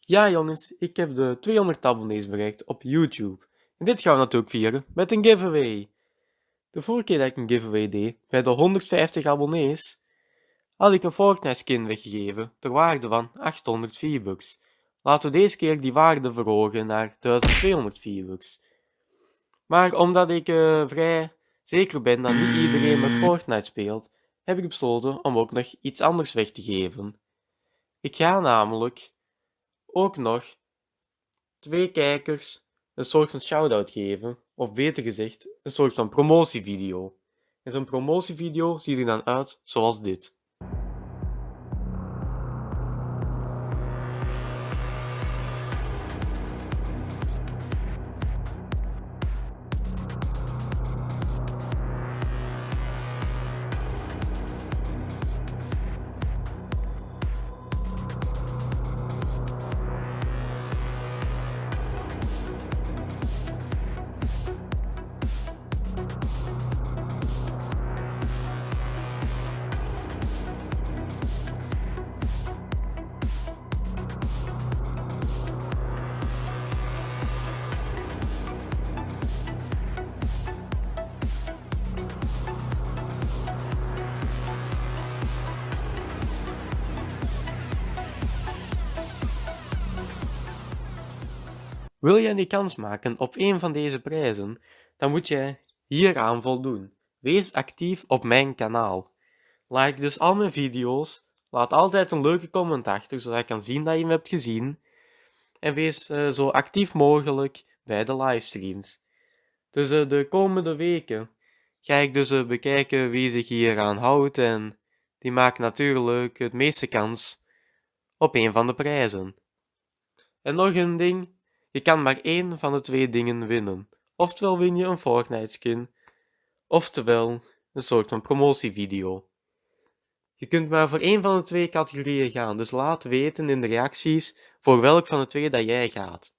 Ja jongens, ik heb de 200 abonnees bereikt op YouTube. En dit gaan we natuurlijk vieren met een giveaway. De vorige keer dat ik een giveaway deed, bij de 150 abonnees, had ik een Fortnite skin weggegeven ter waarde van 800 V-Bucks. Laten we deze keer die waarde verhogen naar 1200 V-Bucks. Maar omdat ik uh, vrij zeker ben dat niet iedereen met Fortnite speelt, heb ik besloten om ook nog iets anders weg te geven. Ik ga namelijk ook nog twee kijkers een soort van shout-out geven, of beter gezegd, een soort van promotievideo. En zo'n promotievideo ziet er dan uit zoals dit. Wil jij die kans maken op een van deze prijzen, dan moet je hieraan voldoen. Wees actief op mijn kanaal. Like dus al mijn video's, laat altijd een leuke comment achter, zodat ik kan zien dat je hem hebt gezien. En wees uh, zo actief mogelijk bij de livestreams. Dus uh, de komende weken ga ik dus uh, bekijken wie zich hier aan houdt en die maakt natuurlijk het meeste kans op een van de prijzen. En nog een ding, je kan maar één van de twee dingen winnen. Oftewel win je een Fortnite skin, oftewel een soort van promotievideo. Je kunt maar voor één van de twee categorieën gaan, dus laat weten in de reacties voor welk van de twee dat jij gaat.